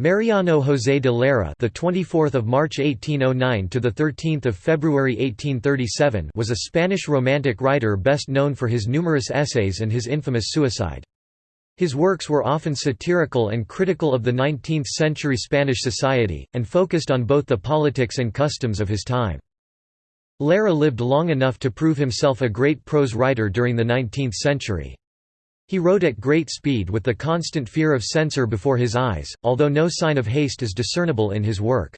Mariano José de Larra, the 24th of March 1809 to the 13th of February 1837, was a Spanish romantic writer best known for his numerous essays and his infamous suicide. His works were often satirical and critical of the 19th-century Spanish society, and focused on both the politics and customs of his time. Larra lived long enough to prove himself a great prose writer during the 19th century. He wrote at great speed with the constant fear of censor before his eyes, although no sign of haste is discernible in his work.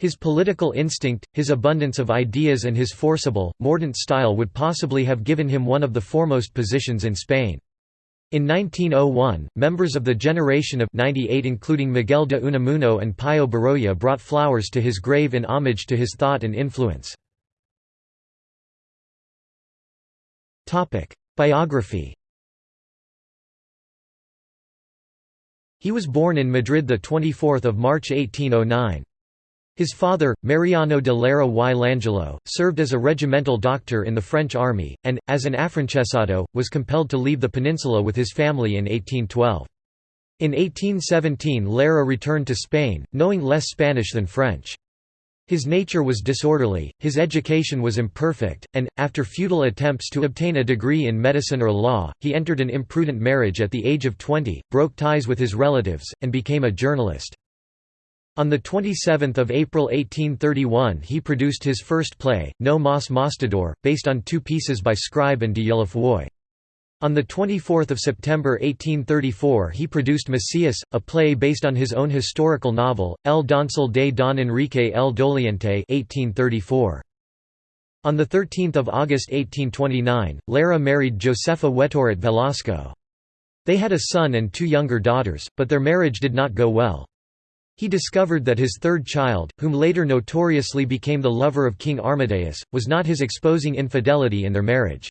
His political instinct, his abundance of ideas and his forcible, mordant style would possibly have given him one of the foremost positions in Spain. In 1901, members of the generation of 98 including Miguel de Unamuno and Pío Baroja brought flowers to his grave in homage to his thought and influence. Biography He was born in Madrid 24 March 1809. His father, Mariano de Larra y Langelo, served as a regimental doctor in the French army, and, as an afrancesado, was compelled to leave the peninsula with his family in 1812. In 1817 Larra returned to Spain, knowing less Spanish than French. His nature was disorderly, his education was imperfect, and, after futile attempts to obtain a degree in medicine or law, he entered an imprudent marriage at the age of 20, broke ties with his relatives, and became a journalist. On 27 April 1831 he produced his first play, No Mas Mostrador, based on two pieces by Scribe and de Ulloa on 24 September 1834 he produced Macías, a play based on his own historical novel, El Doncel de Don Enrique el Doliente 1834. On 13 August 1829, Larra married Josefa Wetoret Velasco. They had a son and two younger daughters, but their marriage did not go well. He discovered that his third child, whom later notoriously became the lover of King Amadeus, was not his exposing infidelity in their marriage.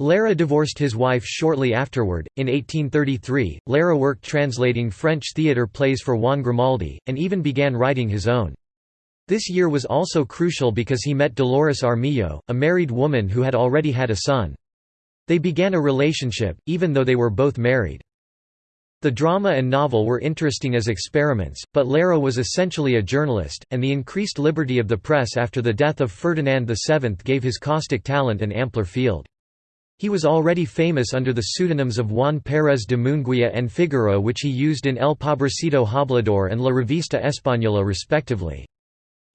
Larra divorced his wife shortly afterward. In 1833, Larra worked translating French theatre plays for Juan Grimaldi, and even began writing his own. This year was also crucial because he met Dolores Armijo, a married woman who had already had a son. They began a relationship, even though they were both married. The drama and novel were interesting as experiments, but Larra was essentially a journalist, and the increased liberty of the press after the death of Ferdinand VII gave his caustic talent an ampler field. He was already famous under the pseudonyms of Juan Pérez de Munguia and Fígaro which he used in El Pobrecito Hablador and La Revista Española respectively.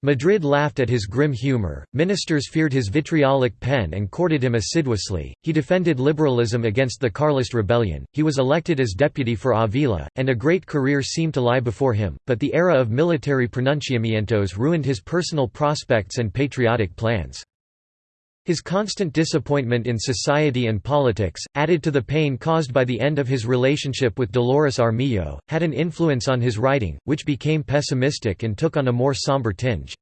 Madrid laughed at his grim humor, ministers feared his vitriolic pen and courted him assiduously, he defended liberalism against the Carlist rebellion, he was elected as deputy for Avila, and a great career seemed to lie before him, but the era of military pronunciamientos ruined his personal prospects and patriotic plans. His constant disappointment in society and politics, added to the pain caused by the end of his relationship with Dolores Armijo, had an influence on his writing, which became pessimistic and took on a more somber tinge.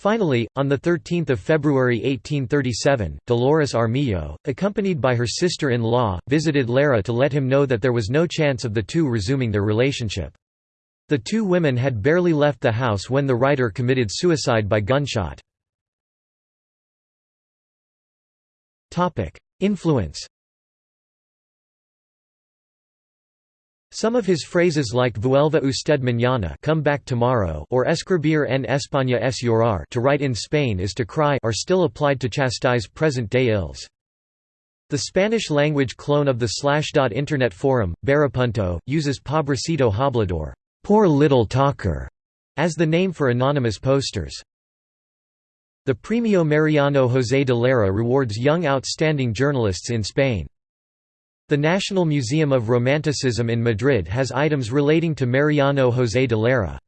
Finally, on 13 February 1837, Dolores Armijo, accompanied by her sister-in-law, visited Larra to let him know that there was no chance of the two resuming their relationship. The two women had barely left the house when the writer committed suicide by gunshot. Influence Some of his phrases like Vuelva usted mañana come back tomorrow or Escribir en España es llorar to write in Spain is to cry are still applied to chastise present-day ills. The Spanish-language clone of the Slashdot Internet forum, Barapunto, uses Pobrecito Hablador poor little talker", as the name for anonymous posters. The Premio Mariano José de Larra rewards young outstanding journalists in Spain. The National Museum of Romanticism in Madrid has items relating to Mariano José de Larra.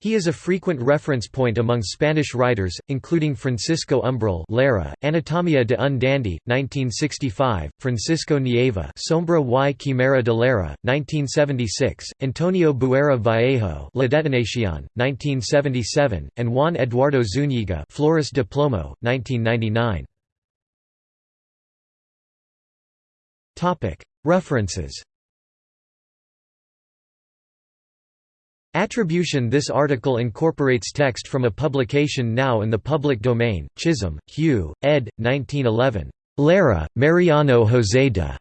He is a frequent reference point among Spanish writers, including Francisco Umbral Larra, Anatomia de un dandy, 1965, Francisco Nieva Sombra y Quimera de Larra, 1976, Antonio Buero Vallejo La Detonación, 1977, and Juan Eduardo Zúñiga Flores de Plomo, 1999. References Attribution This article incorporates text from a publication now in the public domain, Chisholm, Hugh, ed. 1911. Larra, Mariano José de.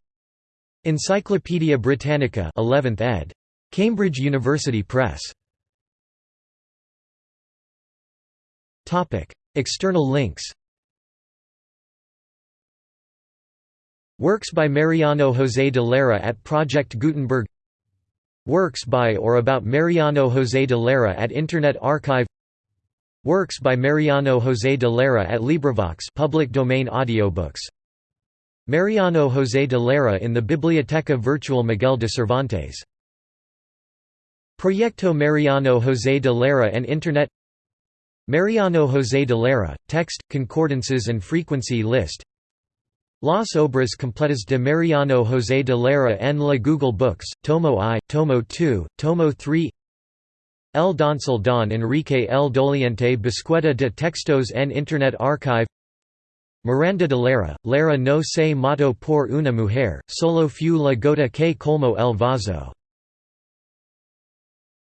Encyclopædia Britannica 11th ed. Cambridge University Press. External links Works by Mariano José de Larra at Project Gutenberg Works by or about Mariano José de Larra at Internet Archive. Works by Mariano José de Larra at LibriVox public domain audiobooks. Mariano José de Larra in the Biblioteca Virtual Miguel de Cervantes. Proyecto Mariano José de Larra and Internet. Mariano José de Larra, text, concordances and frequency list Las Obras Completas de Mariano José de Larra en la Google Books, Tomo I, Tomo II, Tomo III El Doncel don Enrique El Doliente Búsqueda de Textos en Internet Archive. Miranda de Larra, Larra no se mató por una mujer, solo fue la gota que colmó el vaso